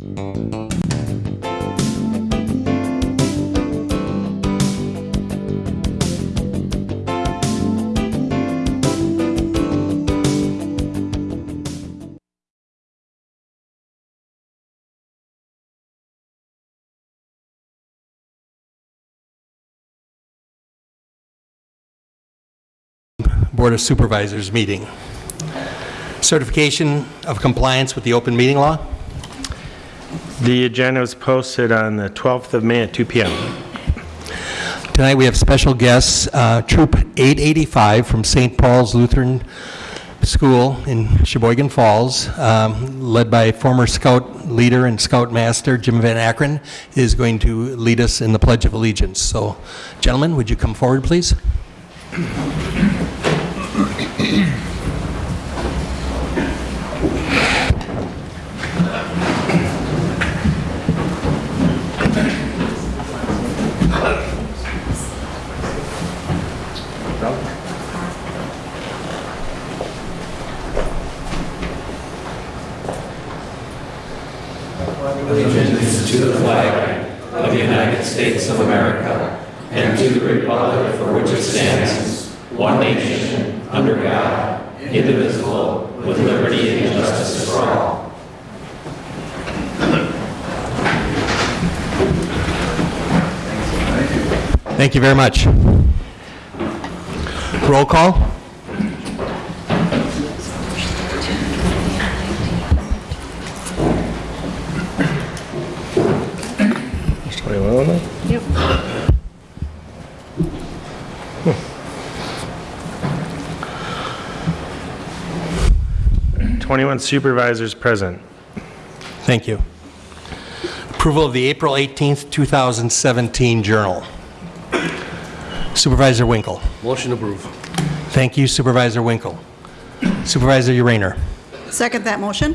Board of Supervisors meeting. Certification of compliance with the open meeting law. The agenda was posted on the 12th of May at 2 PM. Tonight, we have special guests, uh, Troop 885 from St. Paul's Lutheran School in Sheboygan Falls, um, led by former Scout leader and Scout Master Jim Van Akron, is going to lead us in the Pledge of Allegiance. So, gentlemen, would you come forward, please? allegiance to the flag of the United States of America and to the republic for which it stands, one nation, under God, indivisible, with liberty and justice for all. Thank you very much. Roll call. Twenty-one supervisors present. Thank you. Approval of the April 18th, 2017 Journal. Supervisor Winkle. Motion approved. Thank you Supervisor Winkle. Supervisor Urainer. Second that motion.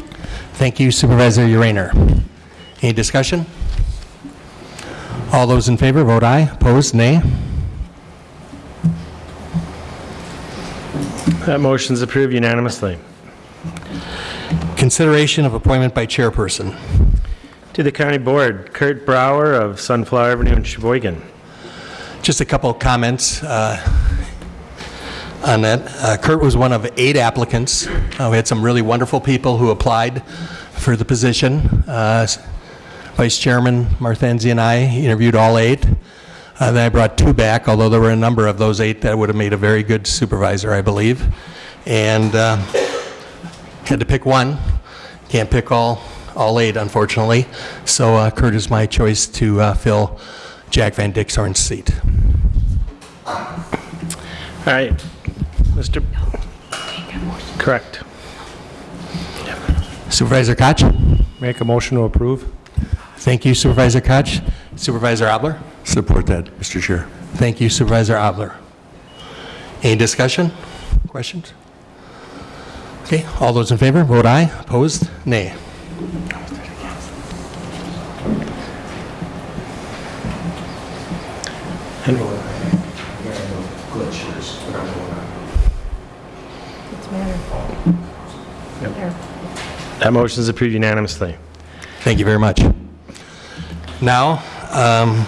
Thank you Supervisor Urainer. Any discussion? All those in favor, vote aye. Opposed, nay. That motion is approved unanimously. Consideration of appointment by chairperson. To the county board, Kurt Brower of Sunflower Avenue in Sheboygan. Just a couple of comments uh, on that. Uh, Kurt was one of eight applicants. Uh, We had some really wonderful people who applied for the position. Uh, Vice Chairman Marthenzi and I interviewed all eight. Uh, Then I brought two back, although there were a number of those eight that would have made a very good supervisor, I believe. And uh, had to pick one. Can't pick all, all eight, unfortunately. So uh, Kurt is my choice to uh, fill Jack Van Dixhorn's seat. All right, Mr. Correct. Supervisor Koch? Make a motion to approve. Thank you Supervisor Koch. Supervisor Obler? Support that, Mr. Chair. Thank you Supervisor Obler. Any discussion? Questions? Okay, all those in favor, vote aye. Opposed, nay. That motion is approved unanimously. Thank you very much. Now, um,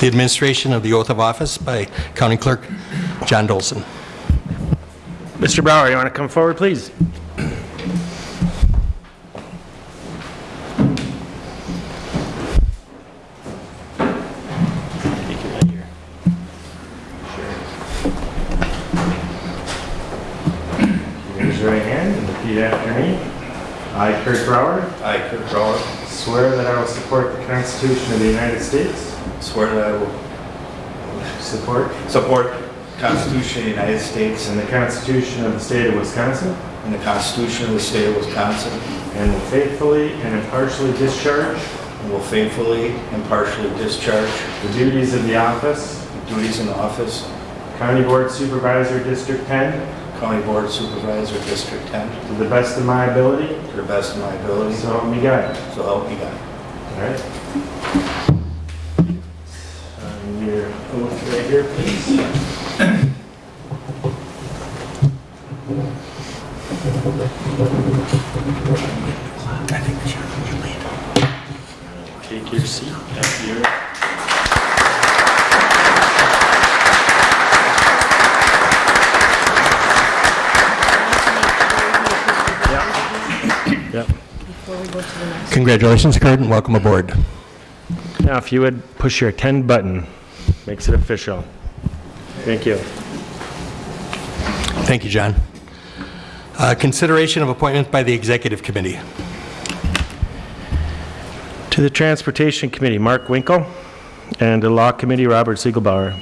the administration of the oath of office by County Clerk John Dolson. Mr. Brower, you want to come forward, please? Raise your right hand and repeat after me. I, Kurt Brower, I, Kurt Brower, swear that I will support the Constitution of the United States, swear that I will support, support the Constitution of the United States and the Constitution of the State of Wisconsin, and the Constitution of the State of Wisconsin, and will faithfully and impartially discharge and will faithfully and impartially discharge the duties of the office the duties in the office, County Board Supervisor, District 10, County Board Supervisor, District 10, to the best of my ability, to the best of my ability, so help me God. so help me God. All right? Um, Your oath right here, please. Take your seat up here. Congratulations, Kurt, and welcome aboard. Now, if you would push your attend button, makes it official. Thank you. Thank you, John. Uh, Consideration of appointments by the Executive Committee. To the Transportation Committee, Mark Winkle, and the Law Committee, Robert Siegelbauer.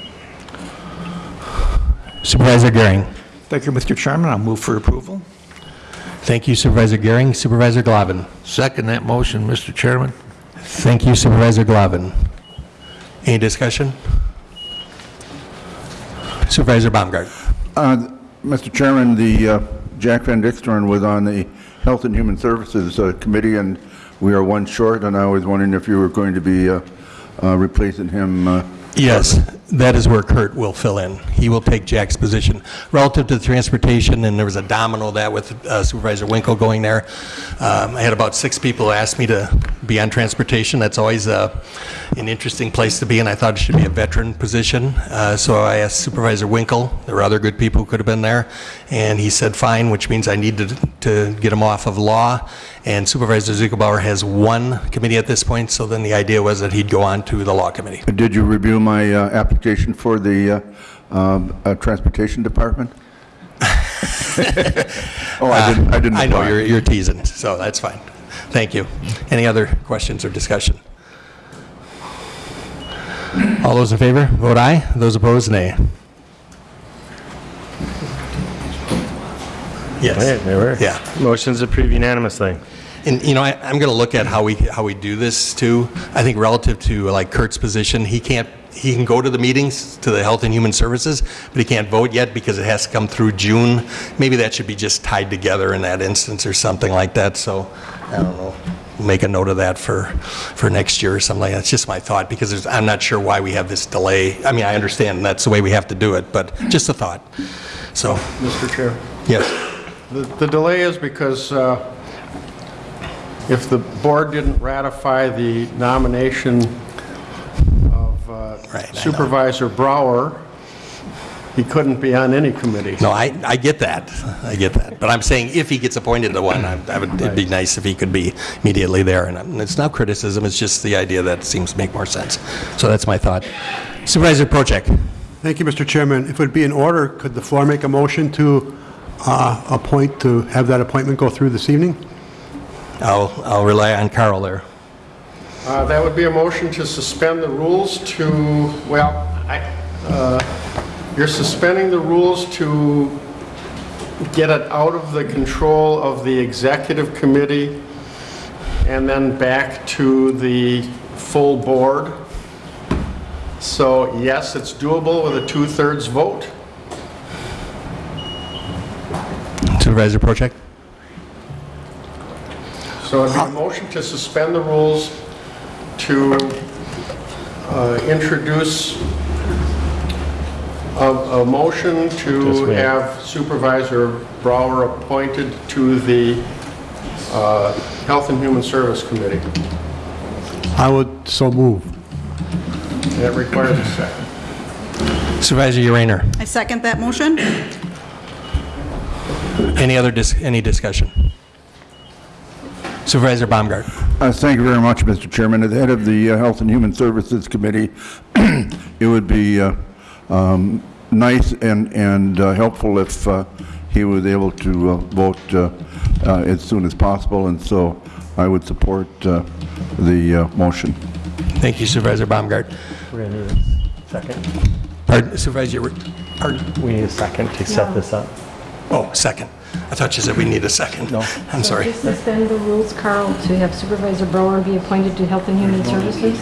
Supervisor Gehring. Thank you, Mr. Chairman. I'll move for approval. Thank you, Supervisor Gehring. Supervisor Glavin. Second that motion, Mr. Chairman. Thank you, Supervisor Glavin. Any discussion? Supervisor Baumgart. Uh, Mr. Chairman, the uh, Jack Van Dixhorn was on the Health and Human Services uh, Committee, and we are one short, and I was wondering if you were going to be uh, uh, replacing him. uh, Yes, that is where Kurt will fill in. He will take Jack's position. Relative to the transportation, and there was a domino that with uh, Supervisor Winkle going there. Um, I had about six people ask me to be on transportation. That's always uh, an interesting place to be, and I thought it should be a veteran position. Uh, So I asked Supervisor Winkle, there were other good people who could have been there, and he said fine, which means I need to to get him off of law. And Supervisor Ziegelbauer has one committee at this point, so then the idea was that he'd go on to the law committee. Did you review my uh, application for the uh, um, uh, Transportation Department? Oh, I didn't, I didn't Uh, I know, apply. you're you're teasing, so that's fine. Thank you. Any other questions or discussion? All those in favor, vote aye. Those opposed, nay. Yes. there were. Yeah. Motion's approved unanimously. And, you know, I- I'm going to look at how we, how we do this, too. I think relative to, like, Kurt's position, he can't, he can go to the meetings, to the Health and Human Services, but he can't vote yet because it has to come through June. Maybe that should be just tied together in that instance or something like that, so, I don't know. Make a note of that for, for next year or something like that. It's just my thought, because there's, I'm not sure why we have this delay. I mean, I understand that's the way we have to do it, but just a thought. So, Mr. Chair. yes. The the delay is because uh, if the board didn't ratify the nomination uh, Right, I know. Supervisor Brower, he couldn't be on any committee. No, I, I get that, I get that. But I'm saying if he gets appointed to one, I I would, it'd be nice if he could be immediately there. And it's not criticism, it's just the idea that seems to make more sense. So that's my thought. Supervisor Project. Thank you, Mr. Chairman. If it would be in order, could the floor make a motion to uh, appoint, to have that appointment go through this evening? I'll, I'll rely on Carl there. Uh, That would be a motion to suspend the rules to, well, I, uh, you're suspending the rules to get it out of the control of the executive committee and then back to the full board. So yes, it's doable with a two-thirds vote. Supervisor Project. So it'd be a motion to suspend the rules to uh, introduce a, a motion to wait. have Supervisor Brower appointed to the uh, Health and Human Service Committee. I would so move. That requires a second. Supervisor Urainer. I second that motion. Any other, dis- any discussion? Supervisor Baumgart. Uh, Thank you very much, Mr. Chairman. As the head of the uh, Health and Human Services Committee, it would be uh, um, nice and and uh, helpful if uh, he was able to uh, vote uh, uh, as soon as possible, and so I would support uh, the uh, motion. Thank you, Supervisor Baumgart. We're going to need a second. Pardon, Supervisor, pardon? We need a second to set this up. Oh, second. I thought you said we need a second. No. I'm sorry. Just suspend the rules, Carl, to have Supervisor Brower be appointed to Health and Human Services?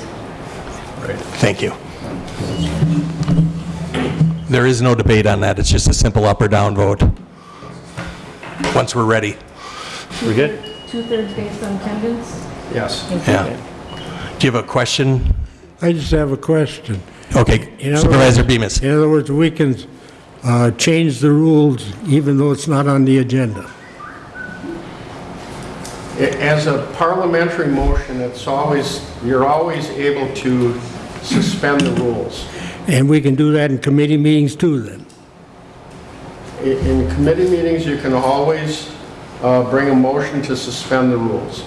Thank you. There is no debate on that, it's just a simple up or down vote. Once we're ready, We good? Two-thirds based on attendance? Yes. yeah. Do you have a question? I just have a question. Okay, In other Supervisor words- Bemis. In other words, we can uh, change the rules even though it's not on the agenda. as a parliamentary motion, it's always, you're always able to suspend the rules. And we can do that in committee meetings too, then? In committee meetings, you can always uh, bring a motion to suspend the rules.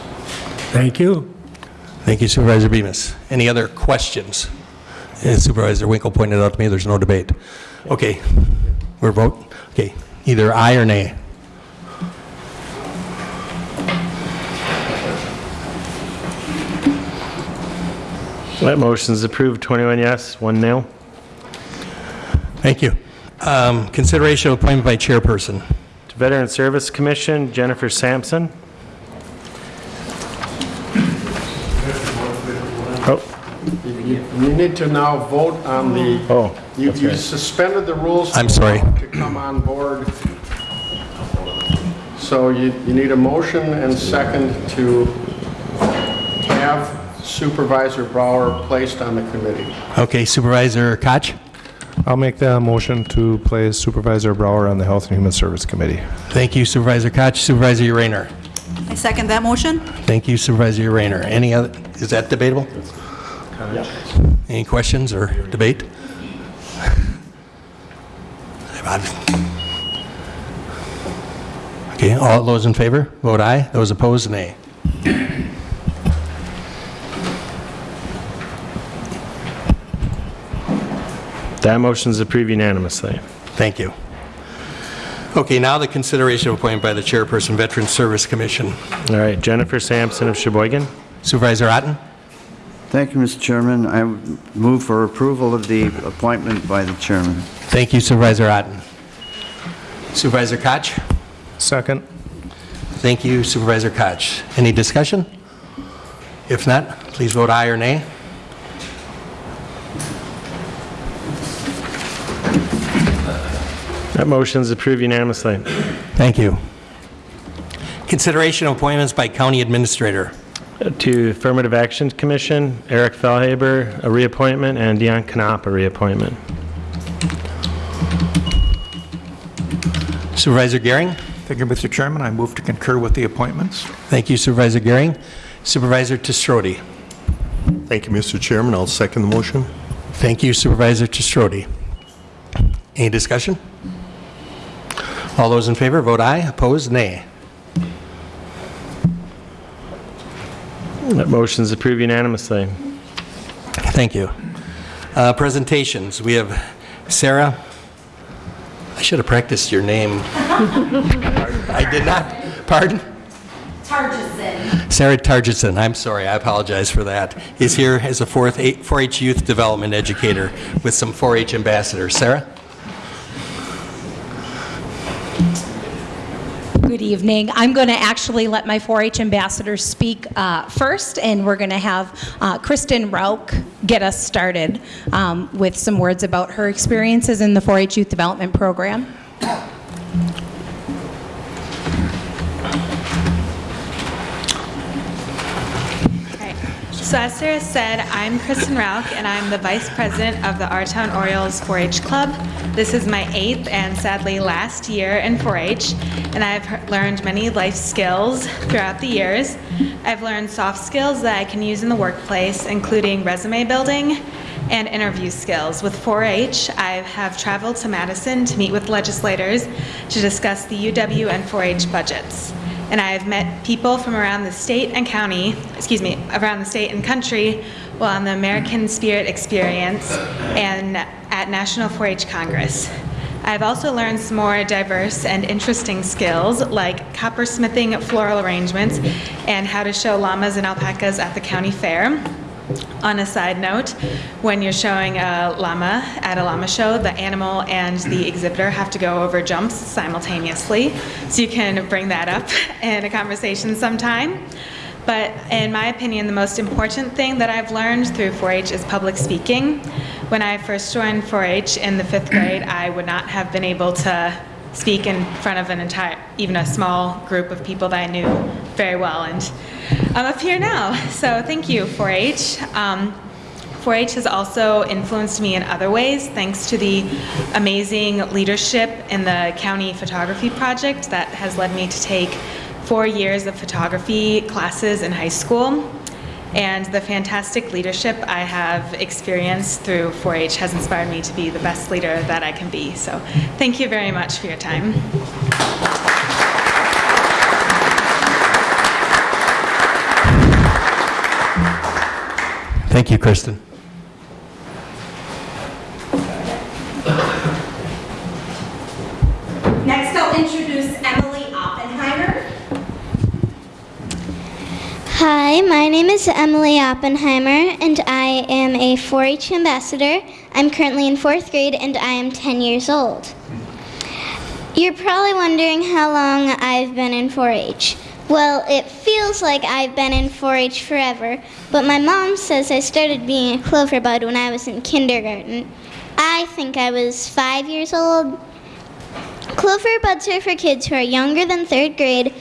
Thank you. Thank you Supervisor Bemis. Any other questions? As Supervisor Winkle pointed out to me, there's no debate. Okay, we're vote, okay, either aye or nay. That motion is approved, 21 yes, 1 no. Thank you. Um, Consideration of appointment by chairperson. To Veteran Service Commission, Jennifer Sampson. Oh, You need to now vote on the, oh, you that's you right. suspended the rules. I'm sorry. To come on board. So you, you need a motion and second to have Supervisor Brower placed on the committee. Okay, Supervisor Koch? I'll make the motion to place Supervisor Brower on the Health and Human Service Committee. Thank you Supervisor Koch. Supervisor Rayner? I second that motion. Thank you Supervisor Rayner. Any other, is that debatable? Any questions or debate? Okay, all those in favor, vote aye. Those opposed, nay. That motion is approved unanimously. Thank you. Okay, now the consideration of appointment by the chairperson, Veteran Service Commission. All right, Jennifer Sampson of Sheboygan. Supervisor Otten? Thank you, Mr. Chairman. I move for approval of the appointment by the chairman. Thank you Supervisor Otten. Supervisor Koch? Second. Thank you Supervisor Koch. Any discussion? If not, please vote aye or nay. That motion is approved unanimously. Thank you. Consideration of appointments by county administrator. To Affirmative Action Commission, Eric Fellhaber, a reappointment, and Dion Knopf, a reappointment. Supervisor Gehring? Thank you, Mr. Chairman. I move to concur with the appointments. Thank you Supervisor Gehring. Supervisor Testrodi? Thank you, Mr. Chairman. I'll second the motion. Thank you Supervisor Testrodi. Any discussion? All those in favor, vote aye. Opposed, nay. That motion's approved unanimously. Thank you. Uh, Presentations, we have Sarah, I should have practiced your name. I did not, pardon? Targison. Sarah Targison, I'm sorry, I apologize for that, is here as a fourth 4-H youth development educator with some 4-H ambassadors. Sarah? Good evening. I'm going to actually let my 4-H ambassadors speak uh, first, and we're going to have uh, Kristen Rauch get us started um, with some words about her experiences in the 4-H Youth Development Program. So as Sarah said, I'm Kristen Rauch, and I'm the Vice President of the Our Town Orioles 4-H Club. This is my eighth and sadly last year in 4-H, and I've learned many life skills throughout the years. I've learned soft skills that I can use in the workplace, including resume building and interview skills. With 4-H, I have traveled to Madison to meet with legislators to discuss the UW and 4-H budgets and I have met people from around the state and county, excuse me, around the state and country while on the American Spirit Experience and at National 4-H Congress. I've also learned some more diverse and interesting skills like coppersmithing floral arrangements and how to show llamas and alpacas at the county fair. On a side note, when you're showing a llama at a llama show, the animal and the exhibitor have to go over jumps simultaneously. So you can bring that up in a conversation sometime. But in my opinion, the most important thing that I've learned through 4-H is public speaking. When I first joined 4-H in the fifth grade, I would not have been able to speak in front of an entire, even a small group of people that I knew very well. And I'm up here now, so thank you, 4-H. Um, 4-H has also influenced me in other ways, thanks to the amazing leadership in the county photography project that has led me to take four years of photography classes in high school, and the fantastic leadership I have experienced through 4-H has inspired me to be the best leader that I can be. So thank you very much for your time. Thank you, Kristen. Next, I'll introduce Emily Oppenheimer. Hi, my name is Emily Oppenheimer, and I am a 4 H ambassador. I'm currently in fourth grade, and I am 10 years old. You're probably wondering how long I've been in 4 H. Well, it feels like I've been in 4 H forever, but my mom says I started being a clover bud when I was in kindergarten. I think I was five years old. Clover buds are for kids who are younger than third grade,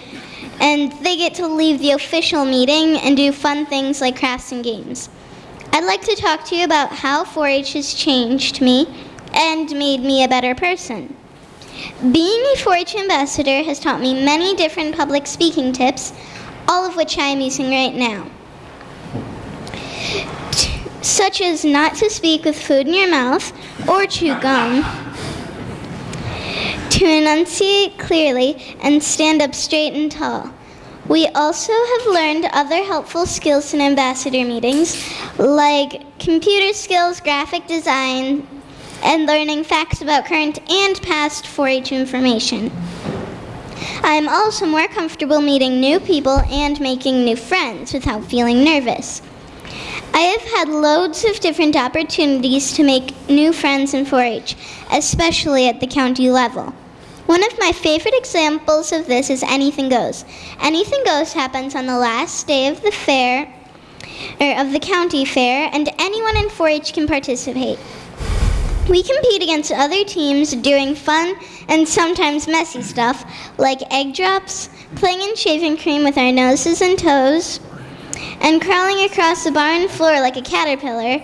and they get to leave the official meeting and do fun things like crafts and games. I'd like to talk to you about how 4 H has changed me and made me a better person. Being a 4 H ambassador has taught me many different public speaking tips, all of which I am using right now. Such as not to speak with food in your mouth or chew gum, to enunciate clearly and stand up straight and tall. We also have learned other helpful skills in ambassador meetings, like computer skills, graphic design, and learning facts about current and past 4 H information. I am also more comfortable meeting new people and making new friends without feeling nervous. I have had loads of different opportunities to make new friends in 4 H, especially at the county level. One of my favorite examples of this is Anything Goes. Anything Goes happens on the last day of the fair, or of the county fair, and anyone in 4 H can participate. We compete against other teams doing fun and sometimes messy stuff like egg drops, playing in shaving cream with our noses and toes, and crawling across the barn floor like a caterpillar,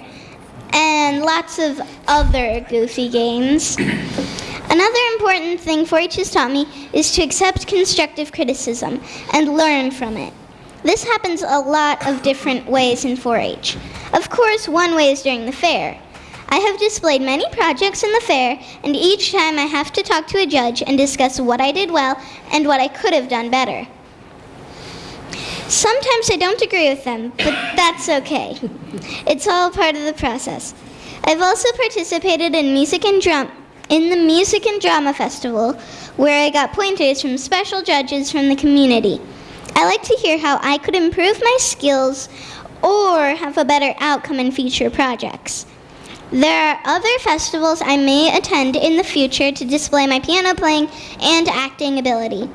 and lots of other goofy games. Another important thing 4 H has taught me is to accept constructive criticism and learn from it. This happens a lot of different ways in 4 H. Of course, one way is during the fair. I have displayed many projects in the fair, and each time I have to talk to a judge and discuss what I did well and what I could have done better. Sometimes I don't agree with them, but that's okay. It's all part of the process. I've also participated in music and drum in the Music and Drama Festival, where I got pointers from special judges from the community. I like to hear how I could improve my skills or have a better outcome in future projects. There are other festivals I may attend in the future to display my piano playing and acting ability.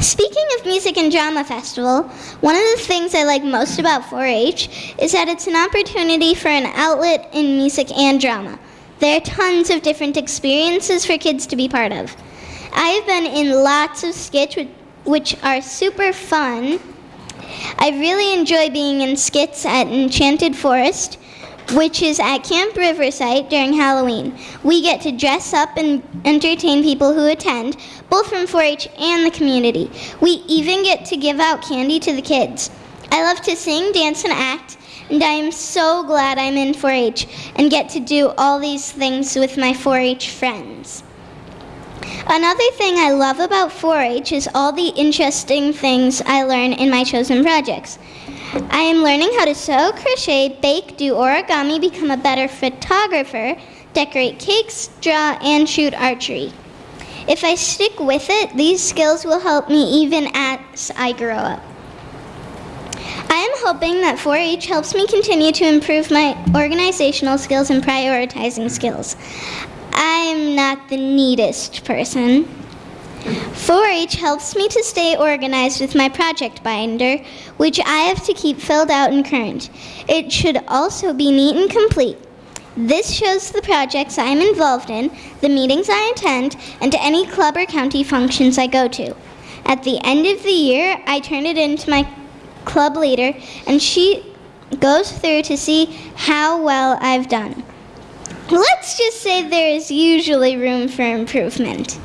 Speaking of Music and Drama Festival, one of the things I like most about 4 H is that it's an opportunity for an outlet in music and drama. There are tons of different experiences for kids to be part of. I've been in lots of skits which are super fun. I really enjoy being in skits at Enchanted Forest, which is at Camp Riverside during Halloween. We get to dress up and entertain people who attend, both from 4 H and the community. We even get to give out candy to the kids. I love to sing, dance, and act, and I am so glad I'm in 4 H and get to do all these things with my 4 H friends. Another thing I love about 4 H is all the interesting things I learn in my chosen projects. I am learning how to sew, crochet, bake, do origami, become a better photographer, decorate cakes, draw, and shoot archery. If I stick with it, these skills will help me even as I grow up. I am hoping that 4 H helps me continue to improve my organizational skills and prioritizing skills. I'm not the neatest person. 4 H helps me to stay organized with my project binder, which I have to keep filled out and current. It should also be neat and complete. This shows the projects I am involved in, the meetings I attend, and any club or county functions I go to. At the end of the year, I turn it in to my club leader, and she goes through to see how well I've done. Let's just say there is usually room for improvement.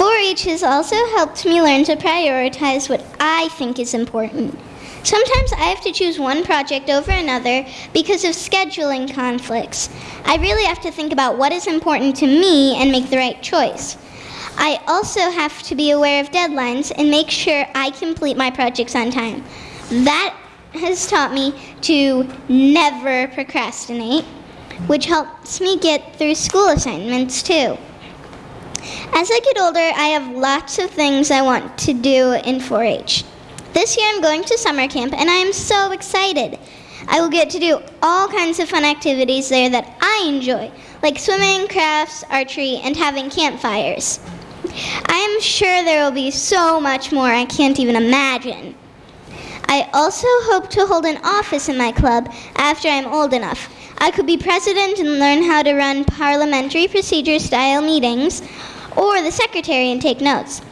4-H has also helped me learn to prioritize what I think is important. Sometimes I have to choose one project over another because of scheduling conflicts. I really have to think about what is important to me and make the right choice. I also have to be aware of deadlines and make sure I complete my projects on time. That has taught me to never procrastinate, which helps me get through school assignments too. As I get older, I have lots of things I want to do in 4 H. This year I'm going to summer camp and I am so excited. I will get to do all kinds of fun activities there that I enjoy, like swimming, crafts, archery, and having campfires. I am sure there will be so much more I can't even imagine. I also hope to hold an office in my club after I'm old enough. I could be president and learn how to run parliamentary procedure style meetings, or the secretary and take notes.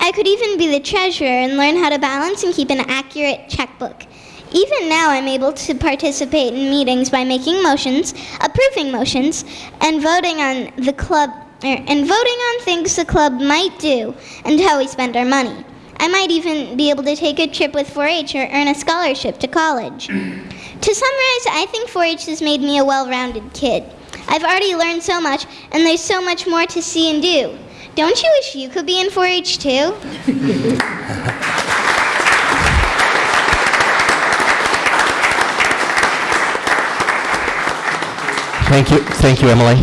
I could even be the treasurer and learn how to balance and keep an accurate checkbook. Even now, I'm able to participate in meetings by making motions, approving motions, and voting on the club er, and voting on things the club might do and how we spend our money. I might even be able to take a trip with 4-H or earn a scholarship to college. to summarize, I think 4-H has made me a well-rounded kid. I've already learned so much, and there's so much more to see and do. Don't you wish you could be in 4-H too? Thank you, thank you, Emily.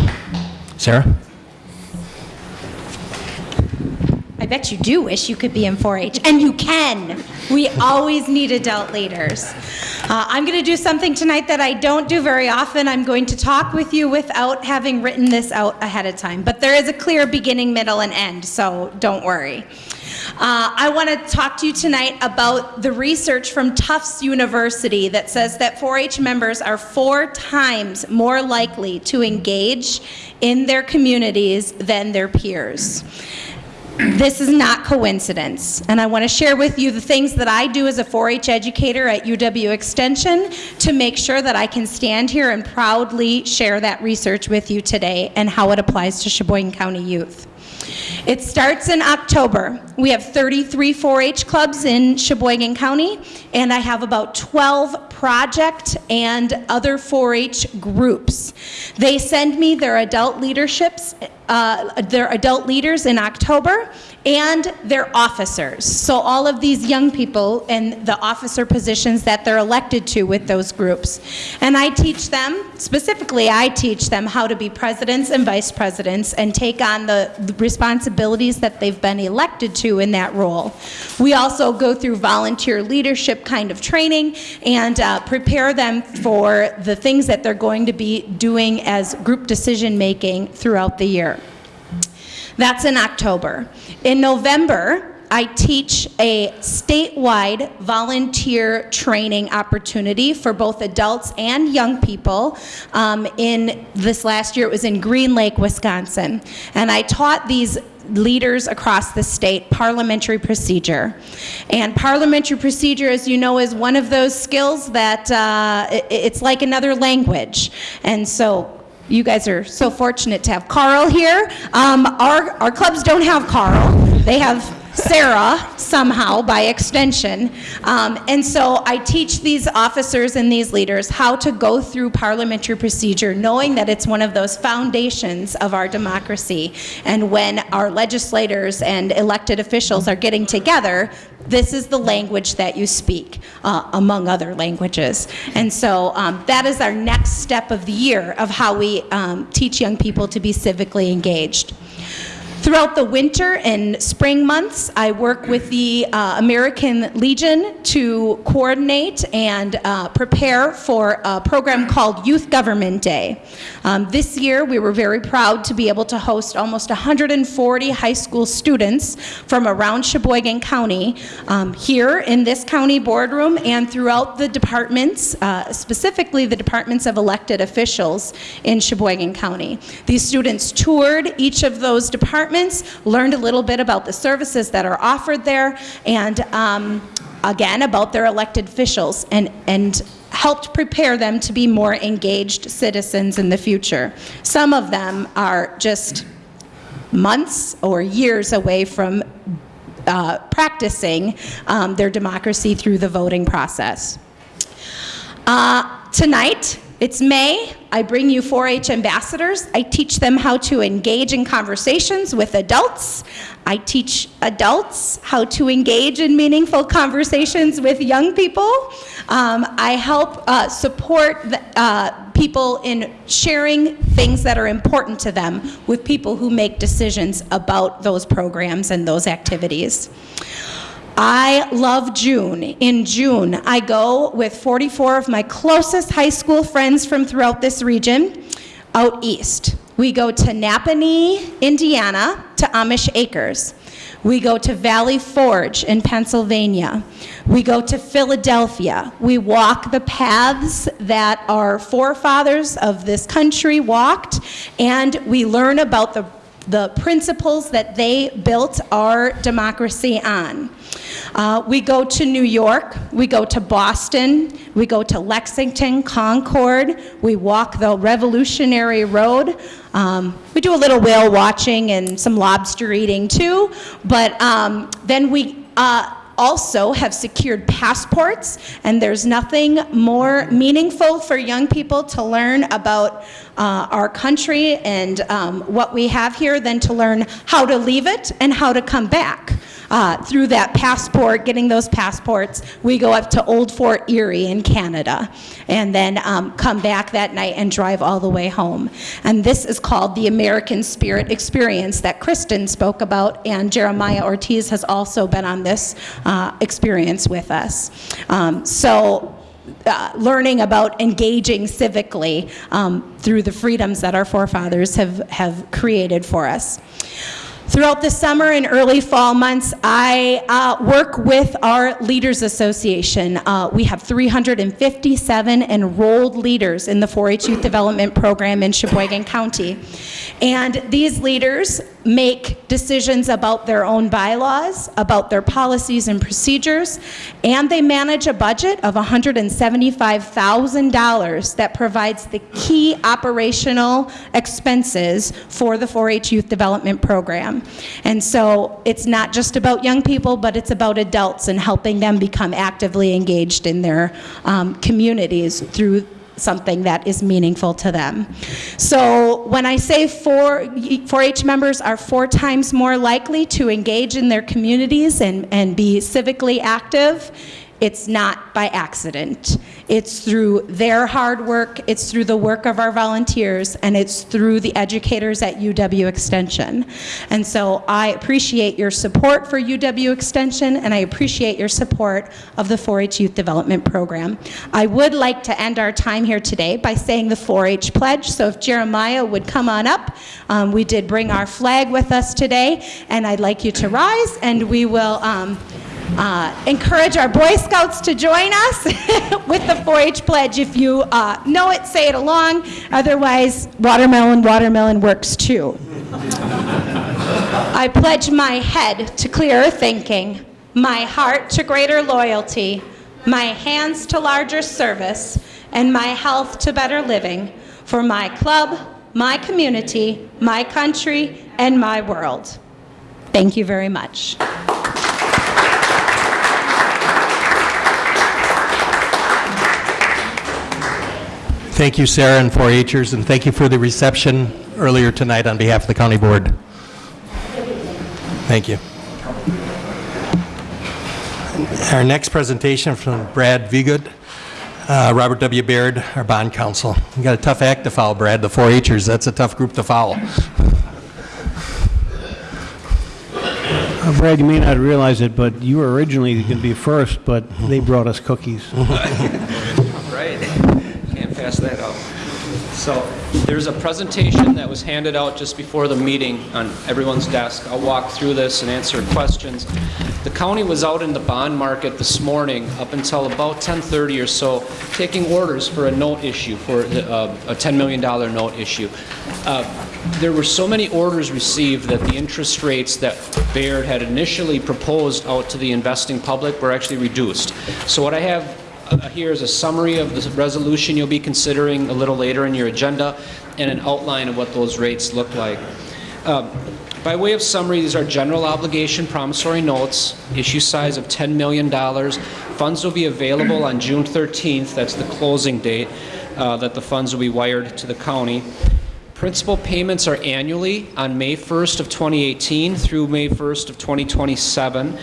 Sarah? I bet you do wish you could be in 4-H, and you can. We always need adult leaders. Uh, I'm going to do something tonight that I don't do very often. I'm going to talk with you without having written this out ahead of time, but there is a clear beginning, middle, and end, so don't worry. Uh, I want to talk to you tonight about the research from Tufts University that says that 4-H members are four times more likely to engage in their communities than their peers. This is not coincidence, and I want to share with you the things that I do as a 4-H educator at UW Extension to make sure that I can stand here and proudly share that research with you today and how it applies to Sheboygan County youth. It starts in October. We have 33 4-H clubs in Sheboygan County, and I have about 12 project and other 4-H groups. They send me their adult leaderships, uh, their adult leaders in October, and their officers. So all of these young people and the officer positions that they're elected to with those groups. And I teach them, specifically I teach them how to be presidents and vice presidents and take on the, responsibilities that they've been elected to in that role. We also go through volunteer leadership kind of training and uh, prepare them for the things that they're going to be doing as group decision making throughout the year. That's in October. In November, I teach a statewide volunteer training opportunity for both adults and young people. Um, in this last year, it was in Green Lake, Wisconsin. And I taught these leaders across the state parliamentary procedure. And parliamentary procedure, as you know, is one of those skills that uh, it, it's like another language. And so you guys are so fortunate to have Carl here. Um, our, our clubs don't have Carl. They have Sarah somehow by extension. Um, and so I teach these officers and these leaders how to go through parliamentary procedure knowing that it's one of those foundations of our democracy. And when our legislators and elected officials are getting together, this is the language that you speak, uh, among other languages. And so um, that is our next step of the year of how we um, teach young people to be civically engaged. Throughout the winter and spring months, I work with the uh, American Legion to coordinate and uh, prepare for a program called Youth Government Day. Um, this year, we were very proud to be able to host almost 140 high school students from around Sheboygan County um, here in this county boardroom and throughout the departments, uh, specifically the departments of elected officials in Sheboygan County. These students toured each of those departments learned a little bit about the services that are offered there, and um, again, about their elected officials, and, and helped prepare them to be more engaged citizens in the future. Some of them are just months or years away from uh, practicing um, their democracy through the voting process. Uh, tonight, it's May. I bring you 4 H ambassadors. I teach them how to engage in conversations with adults. I teach adults how to engage in meaningful conversations with young people. Um, I help uh, support the, uh, people in sharing things that are important to them with people who make decisions about those programs and those activities. I love June. In June, I go with 44 of my closest high school friends from throughout this region out east. We go to Nappanee, Indiana, to Amish Acres. We go to Valley Forge in Pennsylvania. We go to Philadelphia. We walk the paths that our forefathers of this country walked, and we learn about the the principles that they built our democracy on. Uh, we go to New York, we go to Boston, we go to Lexington, Concord, we walk the Revolutionary Road. Um, we do a little whale watching and some lobster eating too, but um, then we uh, also have secured passports, and there's nothing more meaningful for young people to learn about uh, our country and um, what we have here than to learn how to leave it and how to come back. Uh, through that passport, getting those passports, we go up to Old Fort Erie in Canada and then um, come back that night and drive all the way home. And this is called the American Spirit Experience that Kristen spoke about, and Jeremiah Ortiz has also been on this uh, experience with us. Um, so uh, learning about engaging civically um, through the freedoms that our forefathers have, have created for us. Throughout the summer and early fall months, I uh, work with our Leaders Association. Uh, we have 357 enrolled leaders in the 4-H Youth Development Program in Sheboygan County. And these leaders make decisions about their own bylaws, about their policies and procedures, and they manage a budget of $175,000 that provides the key operational expenses for the 4-H Youth Development Program. And so it's not just about young people, but it's about adults and helping them become actively engaged in their um, communities through something that is meaningful to them. So when I say 4-H members are four times more likely to engage in their communities and, and be civically active, it's not by accident. It's through their hard work, it's through the work of our volunteers, and it's through the educators at UW Extension. And so I appreciate your support for UW Extension, and I appreciate your support of the 4-H Youth Development Program. I would like to end our time here today by saying the 4-H pledge, so if Jeremiah would come on up. Um, we did bring our flag with us today, and I'd like you to rise, and we will um, uh, encourage our Boy Scouts to join us with the 4-H pledge. If you uh, know it, say it along. Otherwise, watermelon, watermelon works too. I pledge my head to clearer thinking, my heart to greater loyalty, my hands to larger service, and my health to better living for my club, my community, my country, and my world. Thank you very much. Thank you, Sarah and 4-Hers, and thank you for the reception earlier tonight on behalf of the county board. Thank you. Our next presentation from Brad Viegut, uh, Robert W. Baird, our bond counsel. You got a tough act to follow, Brad, the 4-Hers. That's a tough group to follow. Uh, Brad, you may not realize it, but you were originally going to be first, but they brought us cookies. Pass that up. So there's a presentation that was handed out just before the meeting on everyone's desk. I'll walk through this and answer questions. The county was out in the bond market this morning up until about 10:30 or so, taking orders for a note issue, for the, uh, a $10 million note issue. Uh, there were so many orders received that the interest rates that Baird had initially proposed out to the investing public were actually reduced. So what I have uh, here is a summary of the resolution you'll be considering a little later in your agenda and an outline of what those rates look like. Uh, By way of summary, these are general obligation promissory notes, issue size of $10 million. Funds will be available on June 13th, that's the closing date, uh, that the funds will be wired to the county. Principal payments are annually on May 1st of 2018 through May 1st of 2027,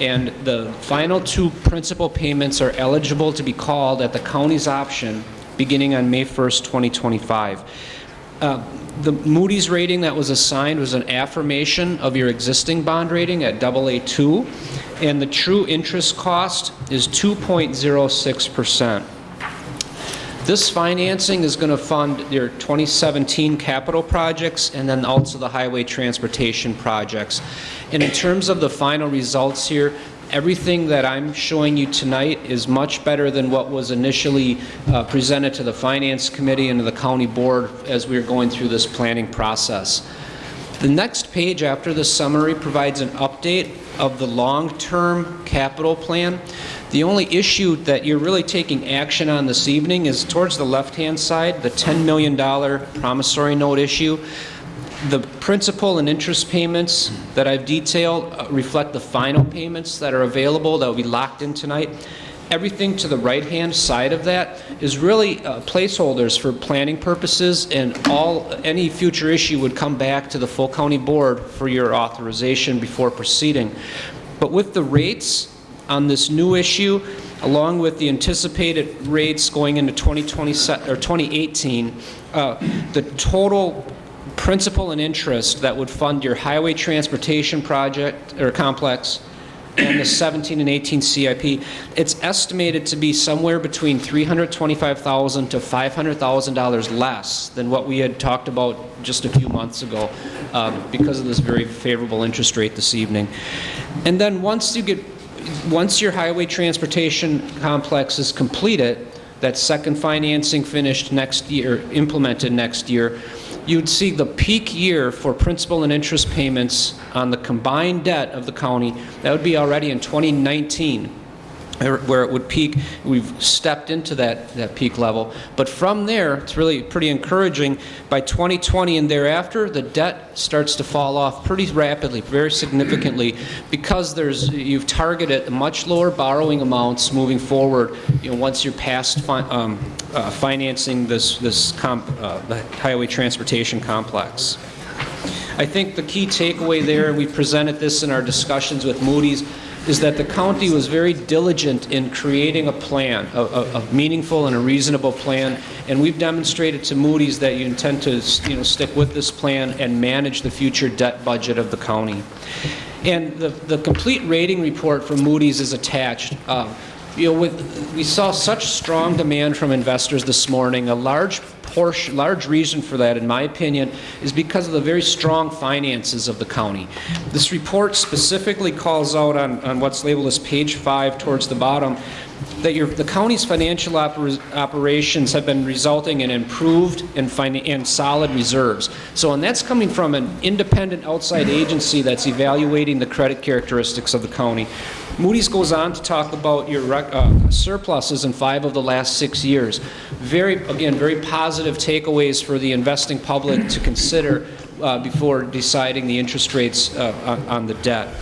and the final two principal payments are eligible to be called at the county's option beginning on May 1st, 2025. Uh, The Moody's rating that was assigned was an affirmation of your existing bond rating at AA2, and the true interest cost is 2.06%. This financing is going to fund your 2017 capital projects and then also the highway transportation projects. And in terms of the final results here, everything that I'm showing you tonight is much better than what was initially uh, presented to the Finance Committee and to the County Board as we were going through this planning process. The next page after the summary provides an update of the long-term capital plan. The only issue that you're really taking action on this evening is towards the left-hand side, the $10 million promissory note issue. The principal and interest payments that I've detailed uh, reflect the final payments that are available that will be locked in tonight. Everything to the right-hand side of that is really uh, placeholders for planning purposes, and all, any future issue would come back to the full county board for your authorization before proceeding. But with the rates on this new issue, along with the anticipated rates going into 2020, or 2018, uh, the total principal and interest that would fund your highway transportation project, or complex, and the 17 and 18 CIP, it's estimated to be somewhere between 325,000 to $500,000 less than what we had talked about just a few months ago um, because of this very favorable interest rate this evening. And then once you get, once your highway transportation complex is completed, that second financing finished next year, implemented next year, you'd see the peak year for principal and interest payments on the combined debt of the county, that would be already in 2019, where it would peak. We've stepped into that, that peak level. But from there, it's really pretty encouraging. By 2020 and thereafter, the debt starts to fall off pretty rapidly, very significantly, because there's, you've targeted much lower borrowing amounts moving forward, you know, once you're past fi- um, uh, financing this, this comp, uh, the highway transportation complex. I think the key takeaway there, and we presented this in our discussions with Moody's, is that the county was very diligent in creating a plan, a, a, a meaningful and a reasonable plan, and we've demonstrated to Moody's that you intend to, you know, stick with this plan and manage the future debt budget of the county. And the, the complete rating report from Moody's is attached. Uh, you know, with, we saw such strong demand from investors this morning. A large portion, large reason for that, in my opinion, is because of the very strong finances of the county. This report specifically calls out on, on what's labeled as page five towards the bottom, that your, the county's financial oper- operations have been resulting in improved and, and solid reserves. So, and that's coming from an independent outside agency that's evaluating the credit characteristics of the county. Moody's goes on to talk about your uh, surpluses in five of the last six years. Very, again, very positive takeaways for the investing public to consider uh, before deciding the interest rates uh, on, on the debt.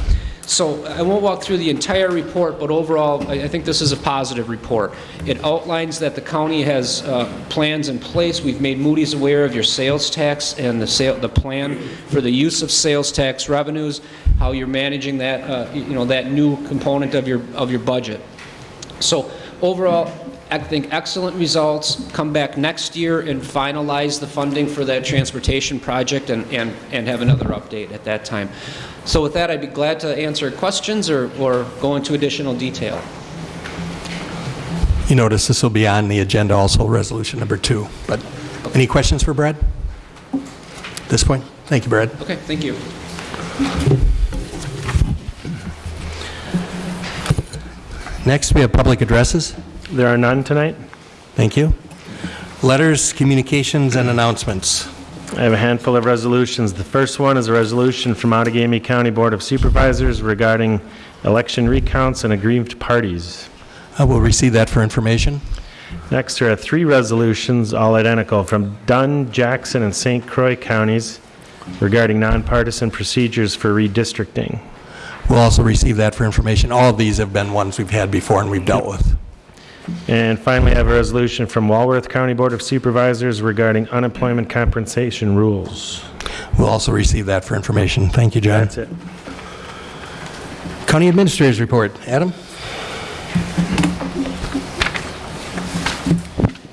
So I won't walk through the entire report, but overall, I I think this is a positive report. It outlines that the county has uh, plans in place. We've made Moody's aware of your sales tax and the sale, the plan for the use of sales tax revenues, how you're managing that, uh, you know, that new component of your, of your budget. So overall, I think excellent results. Come back next year and finalize the funding for that transportation project and, and, and have another update at that time. So with that, I'd be glad to answer questions or, or go into additional detail. You notice this will be on the agenda also, resolution number two. But any questions for Brad? At this point? Thank you, Brad. Okay, thank you. Next, we have public addresses. There are none tonight. Thank you. Letters, communications, and announcements. I have a handful of resolutions. The first one is a resolution from Outagamie County Board of Supervisors regarding election recounts and aggrieved parties. I will receive that for information. Next, there are three resolutions, all identical, from Dunn, Jackson, and St. Croix counties regarding nonpartisan procedures for redistricting. We'll also receive that for information. All of these have been ones we've had before and we've dealt with. And finally, I have a resolution from Walworth County Board of Supervisors regarding unemployment compensation rules. We'll also receive that for information. Thank you, John. That's it. County Administrators Report. Adam?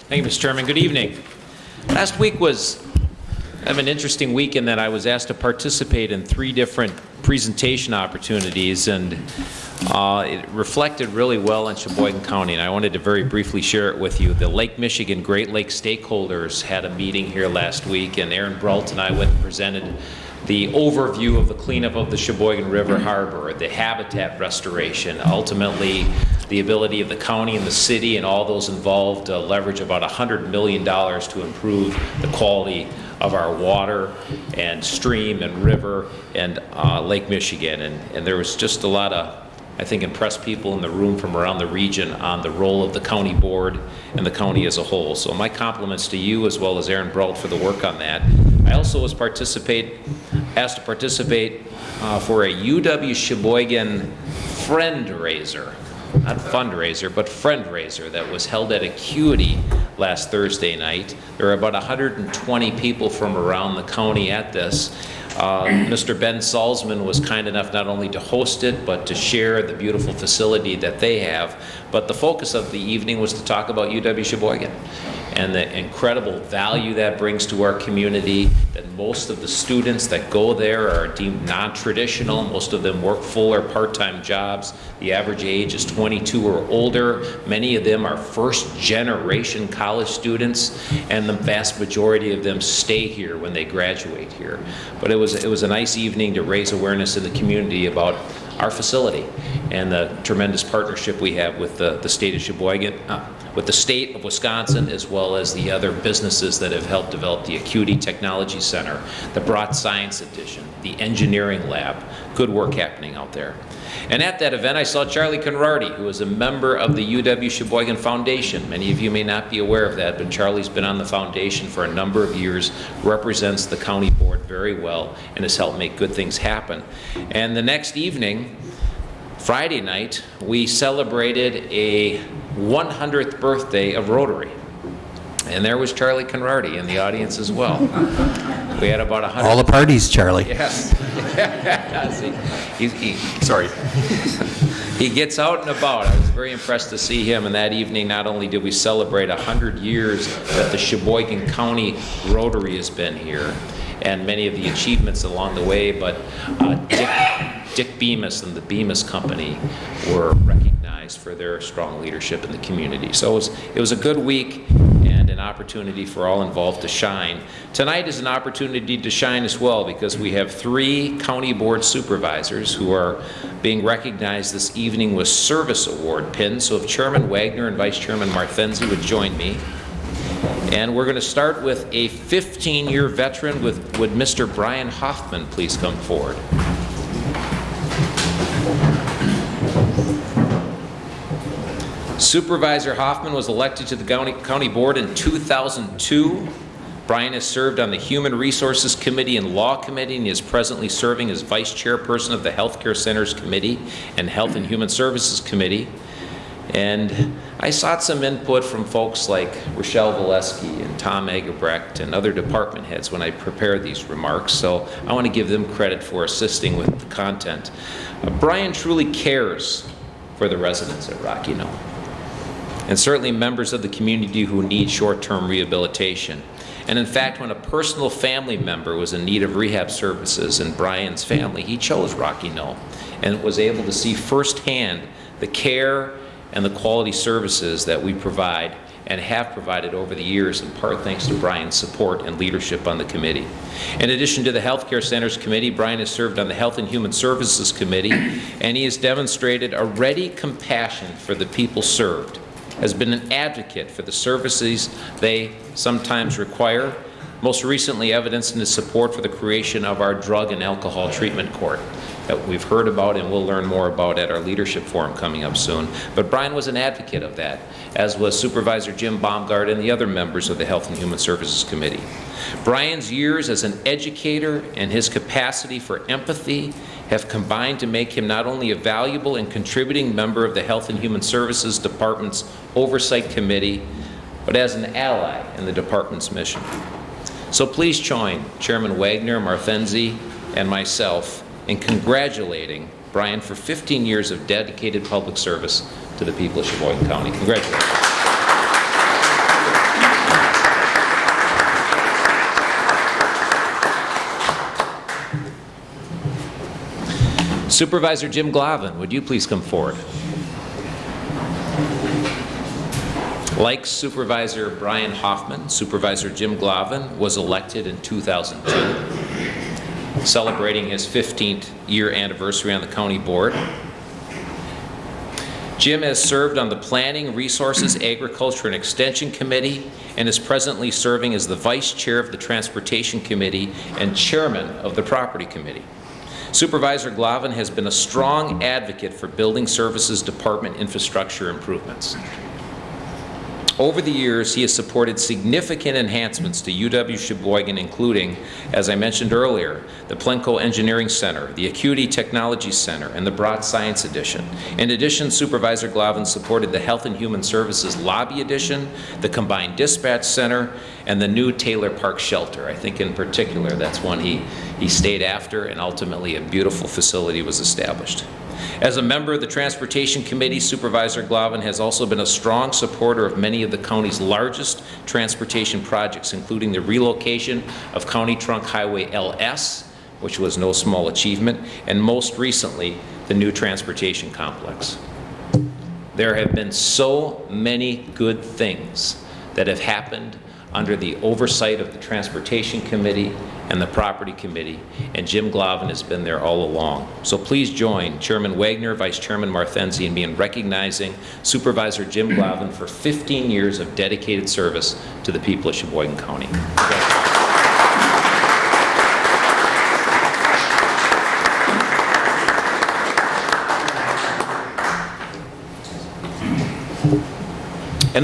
Thank you, Mr. Chairman. Good evening. Last week was kind of an interesting week in that I was asked to participate in three different presentation opportunities, and uh, it reflected really well on Sheboygan County, and I wanted to very briefly share it with you. The Lake Michigan Great Lakes stakeholders had a meeting here last week, and Aaron Brault and I went and presented the overview of the cleanup of the Sheboygan River Harbor, the habitat restoration, ultimately the ability of the county and the city and all those involved to leverage about $100 million to improve the quality of our water and stream and river and uh, Lake Michigan. And, and there was just a lot of I think, impressed people in the room from around the region on the role of the county board and the county as a whole. So my compliments to you as well as Aaron Brault for the work on that. I also was participate, asked to participate uh, for a UW Sheboygan friend raiser, not fundraiser, but friend raiser that was held at Acuity last Thursday night. There were about 120 people from around the county at this. Uh, Mr. Ben Salzmann was kind enough not only to host it, but to share the beautiful facility that they have. But the focus of the evening was to talk about UW Sheboygan and the incredible value that brings to our community, that most of the students that go there are deemed non-traditional. Most of them work full or part-time jobs. The average age is 22 or older. Many of them are first-generation college students, and the vast majority of them stay here when they graduate here. But it was, it was a nice evening to raise awareness in the community about our facility and the tremendous partnership we have with the, the state of Sheboygan, uh, with the state of Wisconsin, as well as the other businesses that have helped develop the Acuity Technology Center, the Brought Science Edition, the Engineering Lab. Good work happening out there. And at that event, I saw Charlie Conrarty, who is a member of the UW Sheboygan Foundation. Many of you may not be aware of that, but Charlie's been on the foundation for a number of years, represents the county board very well, and has helped make good things happen. And the next evening, Friday night, we celebrated a 100th birthday of Rotary. And there was Charlie Conrarty in the audience as well. We had about 100. All the parties, Charlie. Yes. He, he, sorry. he gets out and about. I was very impressed to see him. And that evening, not only did we celebrate 100 years that the Sheboygan County Rotary has been here, and many of the achievements along the way, but uh, Dick, Dick Bemis and the Bemis Company were recognized for their strong leadership in the community. So it was, it was a good week opportunity for all involved to shine. Tonight is an opportunity to shine as well because we have three county board supervisors who are being recognized this evening with service award pins. So if Chairman Wagner and Vice Chairman Marthenzi would join me. And we're going to start with a 15-year veteran with, would Mr. Brian Hoffman please come forward? Supervisor Hoffman was elected to the county, board in 2002. Brian has served on the Human Resources Committee and Law Committee and is presently serving as Vice Chairperson of the Healthcare Centers Committee and Health and Human Services Committee. And I sought some input from folks like Rochelle Valesky and Tom Agerbrecht and other department heads when I prepared these remarks, so I want to give them credit for assisting with the content. Uh, Brian truly cares for the residents at Rocky Knoll, and certainly members of the community who need short-term rehabilitation. And in fact, when a personal family member was in need of rehab services in Brian's family, he chose Rocky Knoll and was able to see firsthand the care and the quality services that we provide and have provided over the years, in part thanks to Brian's support and leadership on the committee. In addition to the Healthcare Centers Committee, Brian has served on the Health and Human Services Committee, and he has demonstrated a ready compassion for the people served, has been an advocate for the services they sometimes require, most recently evidenced in his support for the creation of our Drug and Alcohol Treatment Court. That we've heard about and we'll learn more about at our leadership forum coming up soon. But Brian was an advocate of that, as was Supervisor Jim Baumgart and the other members of the Health and Human Services Committee. Brian's years as an educator and his capacity for empathy have combined to make him not only a valuable and contributing member of the Health and Human Services Department's Oversight Committee, but as an ally in the department's mission. So please join Chairman Wagner, Marthenzi, and myself in congratulating Brian for 15 years of dedicated public service to the people of Sheboygan County. Congratulations. Supervisor Jim Glavin, would you please come forward? Like Supervisor Brian Hoffman, Supervisor Jim Glavin was elected in 2002, celebrating his 15th year anniversary on the county board. Jim has served on the Planning, Resources, Agriculture, and Extension Committee and is presently serving as the Vice Chair of the Transportation Committee and Chairman of the Property Committee. Supervisor Glavin has been a strong advocate for Building Services Department infrastructure improvements. Over the years, he has supported significant enhancements to UW Sheboygan, including, as I mentioned earlier, the Plenco Engineering Center, the Acuity Technology Center, and the Brat Science Edition. In addition, Supervisor Glavin supported the Health and Human Services Lobby Edition, the Combined Dispatch Center, and the new Taylor Park Shelter. I think in particular, that's one he, he stayed after, and ultimately a beautiful facility was established. As a member of the Transportation Committee, Supervisor Glavin has also been a strong supporter of many of the county's largest transportation projects, including the relocation of County Trunk Highway LS, which was no small achievement, and most recently, the new transportation complex. There have been so many good things that have happened under the oversight of the Transportation Committee and the Property Committee, and Jim Glavin has been there all along. So please join Chairman Wagner, Vice Chairman Marthenzi, and me in recognizing Supervisor Jim Glavin for 15 years of dedicated service to the people of Sheboygan County.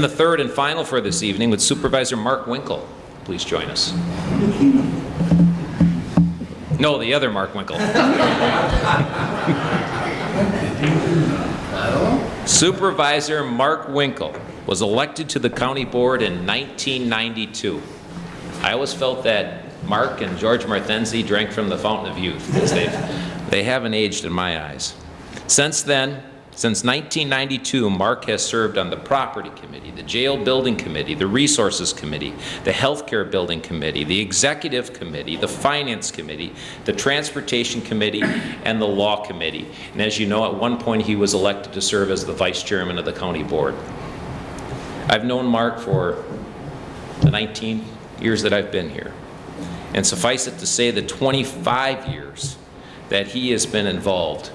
And the third and final for this evening with Supervisor Mark Winkle. Please join us. No, the other Mark Winkle. Supervisor Mark Winkle was elected to the county board in 1992. I always felt that Mark and George Marthenzi drank from the fountain of youth because they haven't aged in my eyes. Since then, since 1992, Mark has served on the Property Committee, the Jail Building Committee, the Resources Committee, the Healthcare Building Committee, the Executive Committee, the Finance Committee, the Transportation Committee, and the Law Committee. And as you know, at one point he was elected to serve as the Vice Chairman of the County Board. I've known Mark for the 19 years that I've been here. And suffice it to say, the 25 years that he has been involved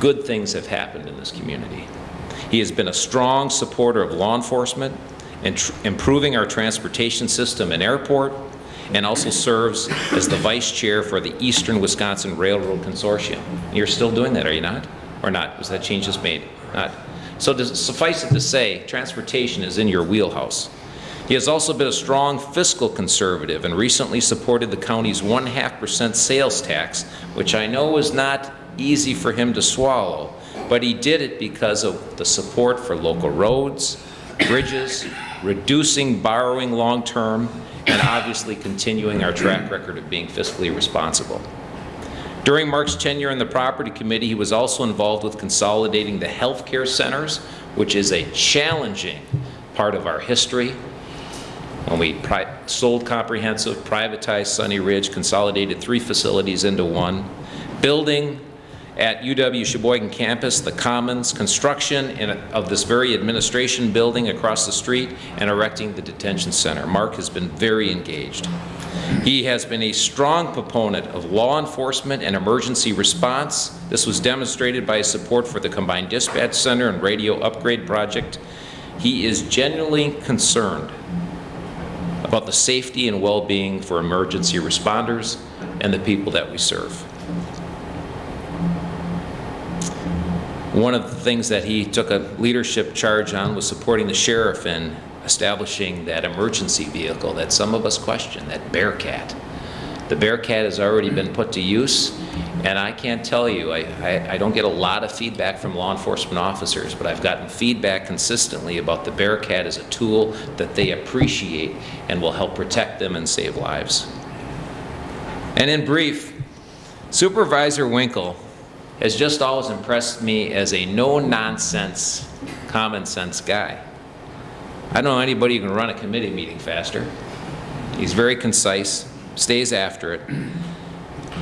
good things have happened in this community. He has been a strong supporter of law enforcement and improving our transportation system and airport, and also serves as the vice chair for the Eastern Wisconsin Railroad Consortium. You're still doing that, are you not? Or not? Was that change just made? Not. So suffice it to say, transportation is in your wheelhouse. He has also been a strong fiscal conservative and recently supported the county's one-half percent sales tax, which I know is not easy for him to swallow, but he did it because of the support for local roads, bridges, reducing borrowing long-term, and obviously continuing our track record of being fiscally responsible. During Mark's tenure in the Property Committee, he was also involved with consolidating the healthcare centers, which is a challenging part of our history. When we sold comprehensive, privatized Sunny Ridge, consolidated three facilities into one, building at UW Sheboygan campus, the Commons, construction in of this very administration building across the street, and erecting the detention center. Mark has been very engaged. He has been a strong proponent of law enforcement and emergency response. This was demonstrated by his support for the Combined Dispatch Center and Radio Upgrade Project. He is genuinely concerned about the safety and well-being for emergency responders and the people that we serve. One of the things that he took a leadership charge on was supporting the sheriff in establishing that emergency vehicle that some of us question, that Bearcat. The Bearcat has already been put to use, and I can't tell you, I, I, I don't get a lot of feedback from law enforcement officers, but I've gotten feedback consistently about the Bearcat as a tool that they appreciate and will help protect them and save lives. And in brief, Supervisor Winkle has just always impressed me as a no-nonsense, common-sense guy. I don't know anybody who can run a committee meeting faster. He's very concise, stays after it.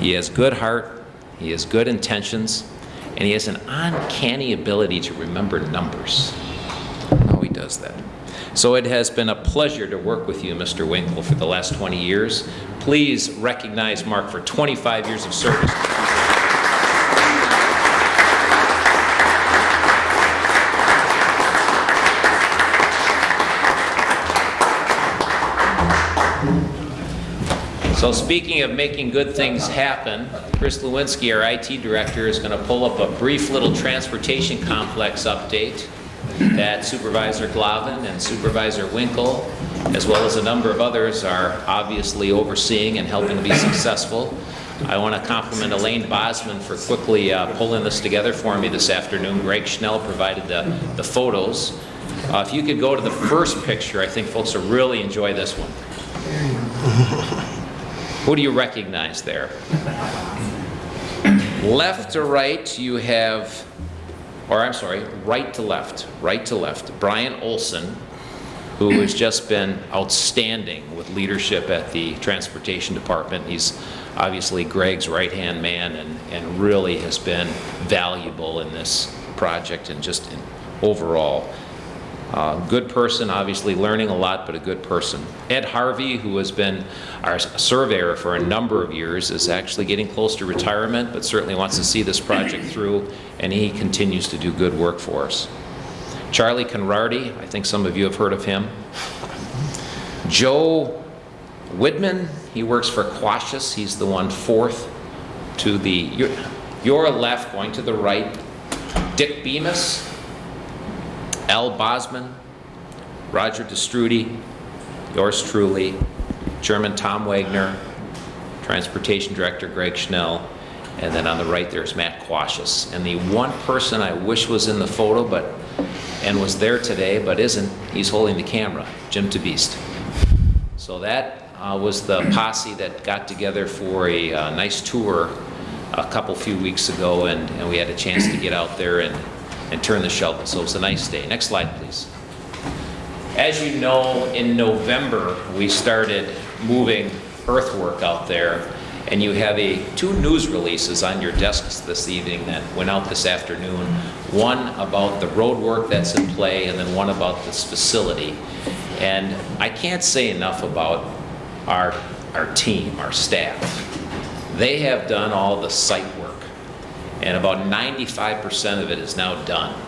He has good heart, he has good intentions, and he has an uncanny ability to remember numbers. How he does that. So it has been a pleasure to work with you, Mr. Winkle, for the last 20 years. Please recognize Mark for 25 years of service. So speaking of making good things happen, Chris Lewinsky, our IT director, is going to pull up a brief little transportation complex update that Supervisor Glavin and Supervisor Winkle, as well as a number of others, are obviously overseeing and helping to be successful. I want to compliment Elaine Bosman for quickly uh, pulling this together for me this afternoon. Greg Schnell provided the, the photos. Uh, if you could go to the first picture, I think folks will really enjoy this one. Who do you recognize there? Left to right, you have, or I'm sorry, right to left, right to left, Brian Olson, who has just been outstanding with leadership at the Transportation Department. He's obviously Greg's right-hand man and, and really has been valuable in this project and just in overall. Uh, good person, obviously learning a lot, but a good person. Ed Harvey, who has been our surveyor for a number of years, is actually getting close to retirement, but certainly wants to see this project through, and he continues to do good work for us. Charlie Conrarty, I think some of you have heard of him. Joe Widman, he works for Quasius. He's the one fourth to the, your, your left, going to the right. Dick Bemis, Al Bosman, Roger Te Stroete, yours truly, German Tom Wagner, Transportation Director Greg Schnell, and then on the right there's Matt Quasius. And the one person I wish was in the photo but and was there today but isn't, he's holding the camera, Jim TeBeast. So that uh, was the posse that got together for a uh, nice tour a couple few weeks ago and, and we had a chance to get out there and and turn the shovel. So it's a nice day. Next slide, please. As you know, in November, we started moving earthwork out there, and you have a two news releases on your desks this evening that went out this afternoon. One about the road work that's in play, and then one about this facility. And I can't say enough about our, our team, our staff. They have done all the site work and about 95% of it is now done.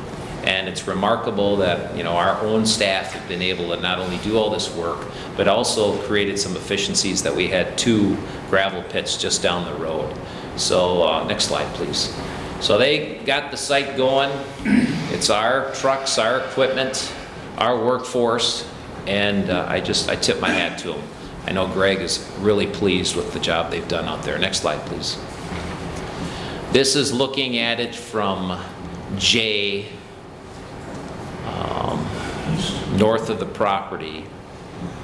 And it's remarkable that you know our own staff have been able to not only do all this work, but also created some efficiencies that we had two gravel pits just down the road. So uh, next slide, please. So they got the site going. It's our trucks, our equipment, our workforce, and uh, I just I tip my hat to them. I know Greg is really pleased with the job they've done out there. Next slide, please. This is looking at it from J, um, north of the property.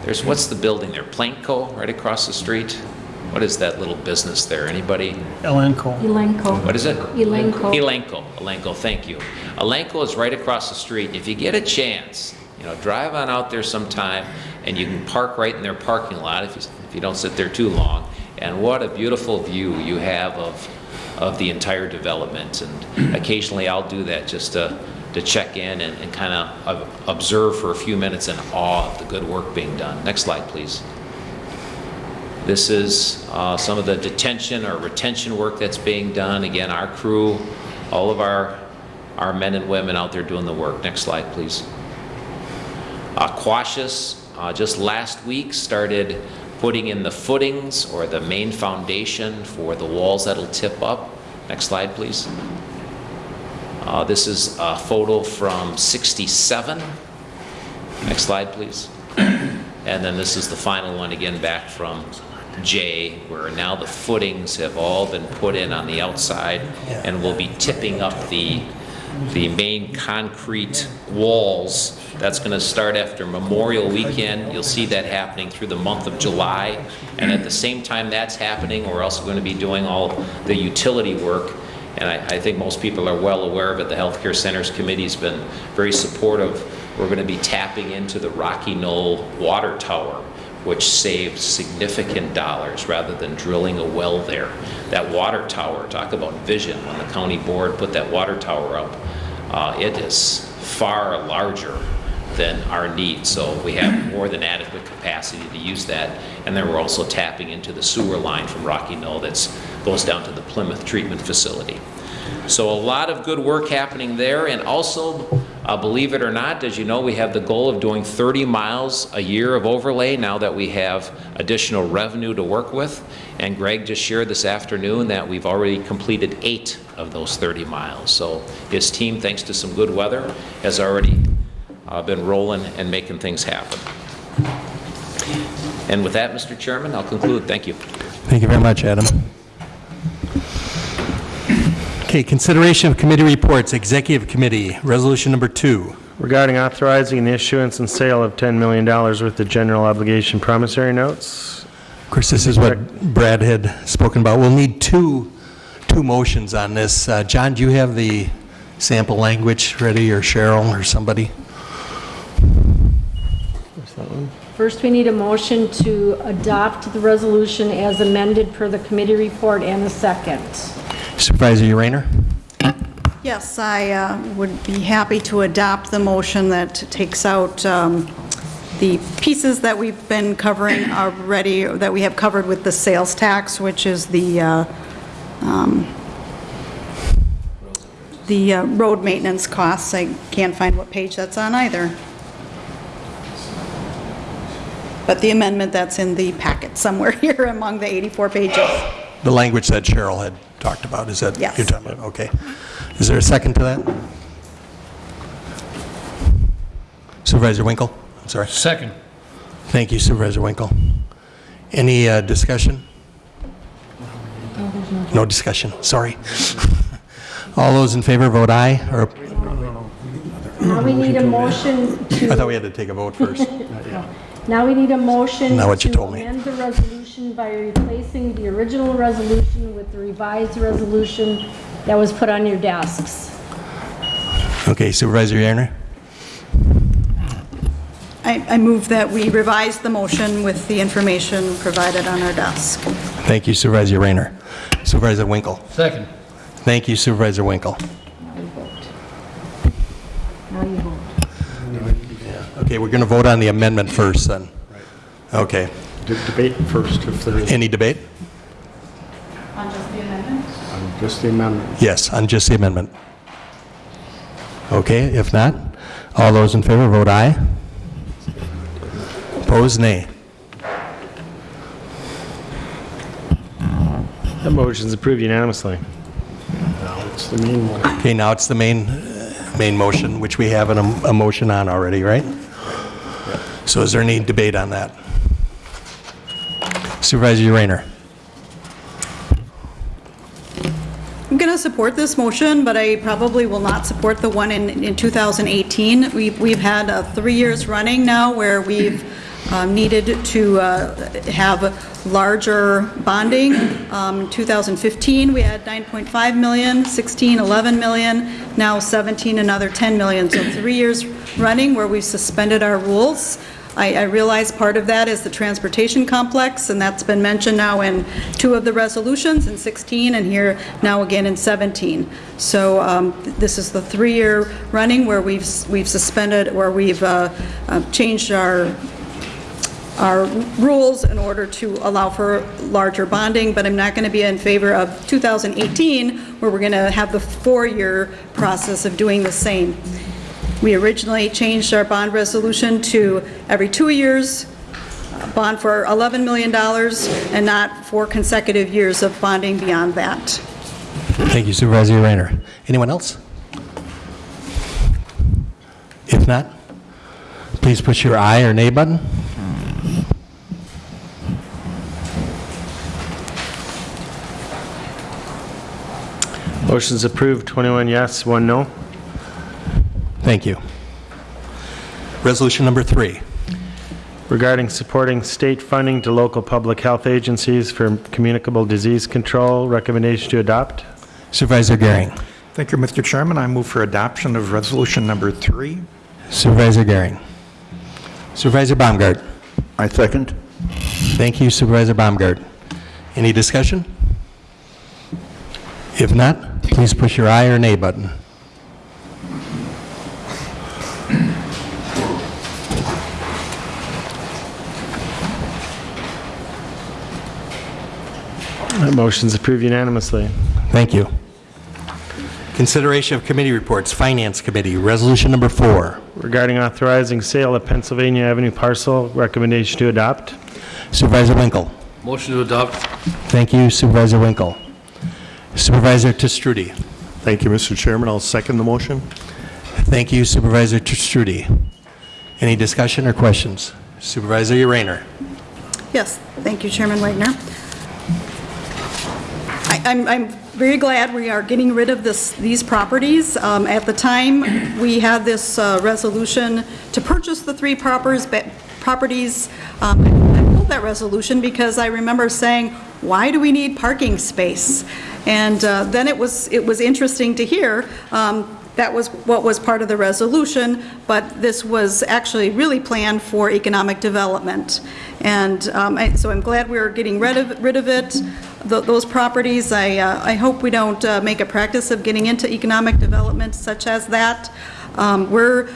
There's, what's the building there? Planko, right across the street? What is that little business there? Anybody? Elanco. Elanco. What is it? Elanco. Elanco. Elanco, thank you. Elanco is right across the street. If you get a chance, you know, drive on out there sometime and you can park right in their parking lot if you, if you don't sit there too long. And what a beautiful view you have of of the entire development. And occasionally I'll do that just to, to check in and, and kind of observe for a few minutes in awe of the good work being done. Next slide, please. This is uh, some of the detention or retention work that's being done. Again, our crew, all of our, our men and women out there doing the work. Next slide, please. Uh, Quasius, uh, just last week, started putting in the footings or the main foundation for the walls that'll tip up. Next slide, please. Uh, This is a photo from 67. Next slide, please. And then this is the final one, again, back from J, where now the footings have all been put in on the outside, and we'll be tipping up the, the main concrete walls. That's going to start after Memorial Weekend. You'll see that happening through the month of July. And at the same time that's happening, we're also going to be doing all the utility work and I, I think most people are well aware of it. The Healthcare Centers Committee's been very supportive. We're going to be tapping into the Rocky Knoll Water Tower, which saves significant dollars rather than drilling a well there. That water tower, talk about vision, when the county board put that water tower up, uh, it is far larger than our need. So we have more than adequate capacity to use that. And then we're also tapping into the sewer line from Rocky Knoll that goes down to the Plymouth Treatment Facility. So a lot of good work happening there. And also, uh, believe it or not, as you know, we have the goal of doing 30 miles a year of overlay now that we have additional revenue to work with. And Greg just shared this afternoon that we've already completed eight of those 30 miles. So his team, thanks to some good weather, has already uh, been rolling and making things happen. And with that, Mr. Chairman, I'll conclude. Thank you. Thank you very much, Adam. Okay, consideration of committee reports, Executive Committee, Resolution Number Two. Regarding authorizing the issuance and sale of $10 million worth of general obligation promissory notes. Of course, this is what Brad had spoken about. We'll need two, two motions on this. Uh, John, do you have the sample language ready, or Cheryl, or somebody? First, we need a motion to adopt the resolution as amended per the committee report and the second. Supervisor Rayner? Yes, I uh, would be happy to adopt the motion that takes out um, the pieces that we've been covering already, that we have covered with the sales tax, which is the, uh, um, the uh, road maintenance costs. I can't find what page that's on either. But the amendment that's in the packet somewhere here among the 84 pages. The language that Cheryl had talked about, is that? Yes. You're talking about, okay. Is there a second to that? Supervisor Winkle? I'm sorry. Second. Thank you, Supervisor Winkle. Any uh, discussion? No discussion, sorry. All those in favor vote aye, or, Now we need a motion to... I thought we had to take a vote first. Now we need a motion Not what you to told me. amend the resolution by replacing the original resolution with the revised resolution that was put on your desks. Okay, Supervisor Yerner? I I move that we revise the motion with the information provided on our desk. Thank you, Supervisor Rayner. Supervisor Winkle? Second. Thank you, Supervisor Winkle. Now you vote. Okay, we're going to vote on the amendment first, then. Okay. De- Debate first, if there is, Any debate? On just the amendment? on just the amendment. Yes, on just the amendment. Okay, if not, all those in favor vote aye. Opposed, nay. That motion is approved unanimously. Now, it's the main one. Okay, now it's the main, uh, main motion, which we have an, a motion on already, right? So is there any debate on that? Supervisor Rayner? I'm going to support this motion, but I probably will not support the one in in 2018. We've we've had uh, three years running now where we've um, needed to uh, have larger bonding. Um, 2015, we had 9.5 million, 16, 11 million, now 17, another 10 million. So three years running where we've suspended our rules. I I realize part of that is the transportation complex, and that's been mentioned now in two of the resolutions, in 16 and here now again in 17. So um, this is the three-year running where we've we've suspended, where we've uh, uh, changed our our rules in order to allow for larger bonding, but I'm not going to be in favor of 2018, where we're going to have the four-year process of doing the same. We originally changed our bond resolution to every two years, uh, bond for $11 million, and not four consecutive years of bonding beyond that. Thank you, Supervisor Rayner. Anyone else? If not, please push your aye or nay button. Motion's approved, 21 yes, 1 no. Thank you. Resolution number three. Regarding supporting state funding to local public health agencies for communicable disease control, recommendation to adopt. Supervisor Gehring. Thank you, Mr. Chairman. I move for adoption of resolution number three. Supervisor Gehring. Supervisor Baumgart. I second. Thank you Supervisor Baumgart. Any discussion? If not, please push your aye or nay button. That motion's approved unanimously. Thank you. Consideration of committee reports, Finance Committee, Resolution number four. Regarding authorizing sale of Pennsylvania Avenue parcel, recommendation to adopt. Supervisor Winkle. Motion to adopt. Thank you Supervisor Winkle. Supervisor Te Stroete. Thank you, Mr. Chairman. I'll second the motion. Thank you Supervisor Te Stroete. Any discussion or questions? Supervisor Urainer. Yes, thank you, Chairman Wagner. I- I'm I'm very glad we are getting rid of this, these properties. Um, At the time, we had this uh, resolution to purchase the three properties, properties. Um, I pulled that resolution because I remember saying, why do we need parking space? And uh, then it was, it was interesting to hear um, that was what was part of the resolution, but this was actually really planned for economic development. And um, I- so I'm glad we're getting rid of, rid of it, Th- those properties. I, uh, I hope we don't uh, make a practice of getting into economic development such as that. Um, We're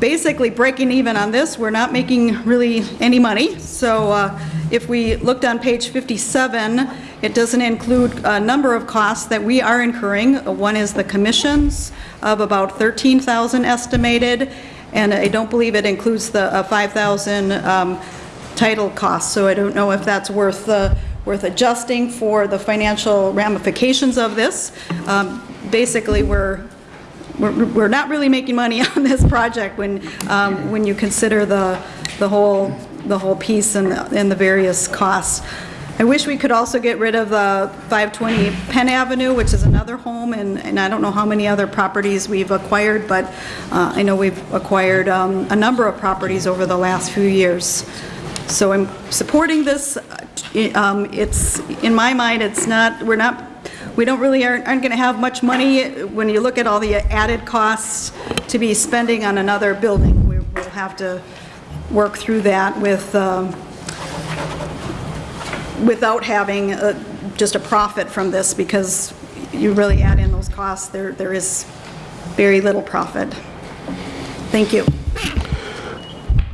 basically breaking even on this. We're not making really any money. So uh, if we looked on page 57, it doesn't include a number of costs that we are incurring. One is the commissions of about 13,000 estimated, and I don't believe it includes the uh, 5,000 um, title costs. So I don't know if that's worth, uh, worth adjusting for the financial ramifications of this. Um, Basically, we're we're, we're not really making money on this project when, um, when you consider the, the whole, the whole piece and, the- and the various costs. I wish we could also get rid of the 520 Penn Avenue, which is another home, and, and I don't know how many other properties we've acquired, but uh, I know we've acquired um, a number of properties over the last few years. So I'm supporting this. Uh, um, It's, in my mind, it's not, we're not we don't really, aren't aren't going to have much money when you look at all the added costs to be spending on another building. We- We'll have to work through that with, um, without having uh, just a profit from this, because you really add in those costs, there there is very little profit. Thank you.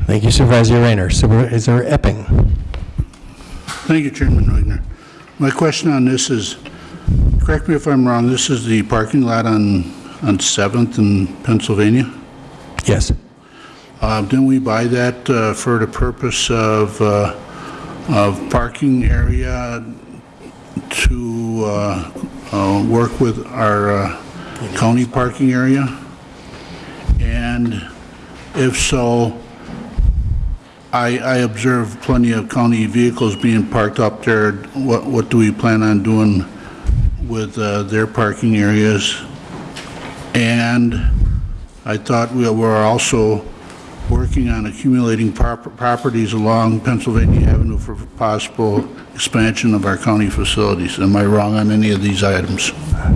Thank you Supervisor Urainer. Supervisor Epping. Thank you, Chairman Wagner. My question on this is, correct me if I'm wrong, this is the parking lot on, on 7th in Pennsylvania? Yes. Uh, Didn't we buy that uh, for the purpose of, uh, of parking area to uh, uh, work with our uh, county parking area? And if so, I, I observe plenty of county vehicles being parked up there. What, what do we plan on doing with uh, their parking areas? And I thought we were also working on accumulating prop- properties along Pennsylvania Avenue for possible expansion of our county facilities. Am I wrong on any of these items?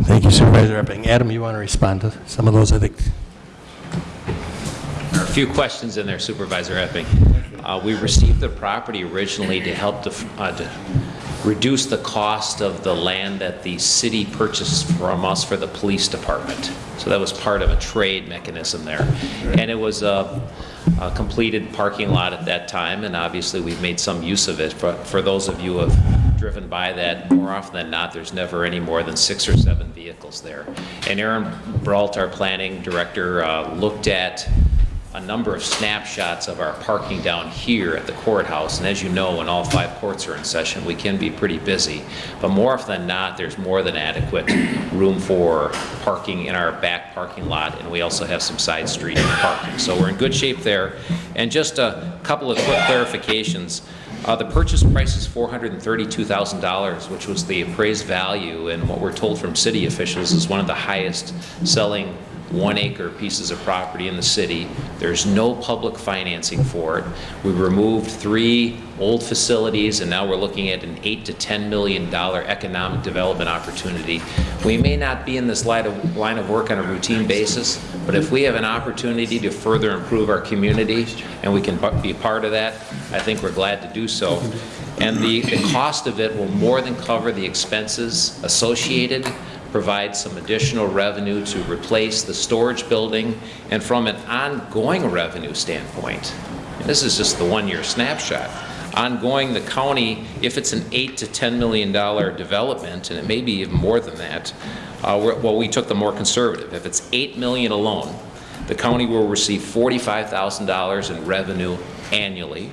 Thank you Supervisor Epping. Adam, you want to respond to some of those, I think? There are a few questions in there, Supervisor Epping. Uh, We received the property originally to help to, uh, to reduce the cost of the land that the city purchased from us for the police department. So that was part of a trade mechanism there. And it was a a completed parking lot at that time, and obviously we've made some use of it. But for those of you who have driven by that, more often than not, there's never any more than six or seven vehicles there. And Aaron Brault, our planning director, uh, looked at a number of snapshots of our parking down here at the courthouse. And as you know, when all five courts are in session, we can be pretty busy. But more often than not, there's more than adequate room for parking in our back parking lot, and we also have some side street parking. So we're in good shape there. And just a couple of quick clarifications. Uh, The purchase price is $432,000, which was the appraised value, and what we're told from city officials is one of the highest selling one-acre pieces of property in the city. There's no public financing for it. We removed three old facilities, and now we're looking at an 8 to 10 million dollar economic development opportunity. We may not be in this line of, line of work on a routine basis, but if we have an opportunity to further improve our community, and we can be part of that, I think we're glad to do so. And the, the cost of it will more than cover the expenses associated provide some additional revenue to replace the storage building, and from an ongoing revenue standpoint, this is just the one-year snapshot, ongoing, the county, if it's an 8 to 10 million dollar development, and it may be even more than that, uh, well, we took the more conservative. If it's 8 million alone, the county will receive $45,000 in revenue annually.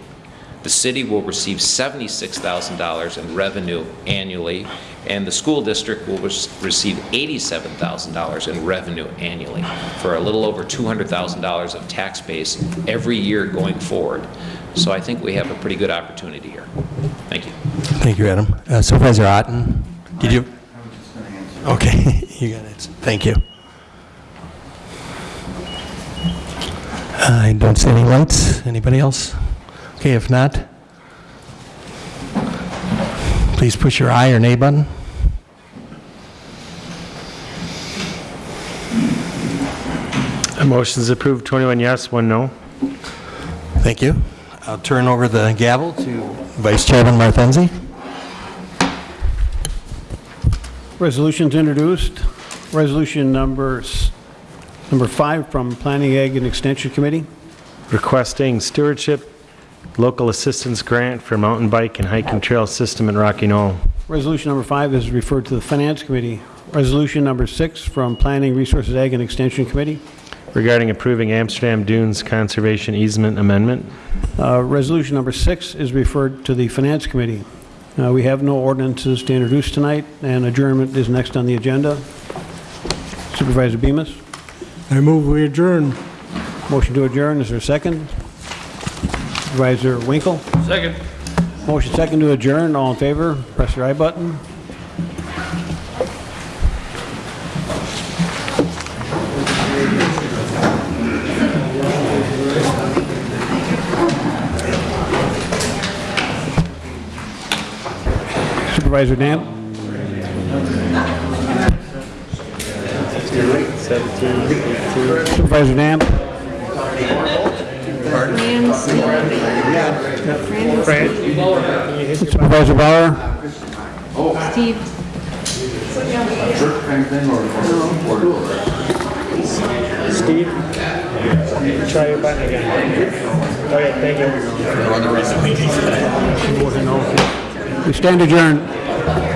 The city will receive $76,000 in revenue annually, and the school district will rec- receive $87,000 in revenue annually, for a little over $200,000 of tax base every year going forward. So I think we have a pretty good opportunity here. Thank you. Thank you, Adam. Uh, Supervisor Otten, did you? Okay, you got it. Thank you. I don't see any lights. Anybody else? Okay, if not, please push your aye or nay button. A motion is approved, 21 yes, 1 no. Thank you. I'll turn over the gavel to Vice Chairman Martenzi. Resolutions introduced. Resolution number, s- number five from Planning, Ag, and Extension Committee. Requesting stewardship local assistance grant for mountain bike and hiking trail system in Rocky Knoll. Resolution number five is referred to the Finance Committee. Resolution number six from Planning, Resources, Ag, and Extension Committee. Regarding approving Amsterdam Dunes Conservation Easement Amendment. Uh, Resolution number six is referred to the Finance Committee. Uh, We have no ordinances to introduce tonight, and adjournment is next on the agenda. Supervisor Bemis? I move we adjourn. Motion to adjourn, is there a second? Supervisor Winkle? Second. Motion second to adjourn, all in favor, press your aye button. Supervisor Damp? Supervisor Damp? Supervisor Bauer? Steve? Steve? Try your button again. Okay, thank you. We stand adjourned.